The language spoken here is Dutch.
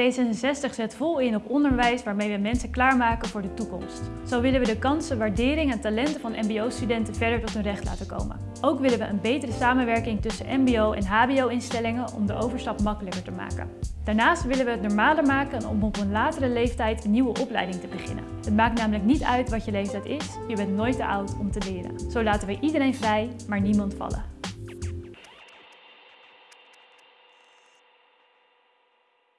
D66 zet vol in op onderwijs waarmee we mensen klaarmaken voor de toekomst. Zo willen we de kansen, waardering en talenten van mbo-studenten verder tot hun recht laten komen. Ook willen we een betere samenwerking tussen mbo- en hbo-instellingen om de overstap makkelijker te maken. Daarnaast willen we het normaler maken om op een latere leeftijd een nieuwe opleiding te beginnen. Het maakt namelijk niet uit wat je leeftijd is, je bent nooit te oud om te leren. Zo laten we iedereen vrij, maar niemand vallen.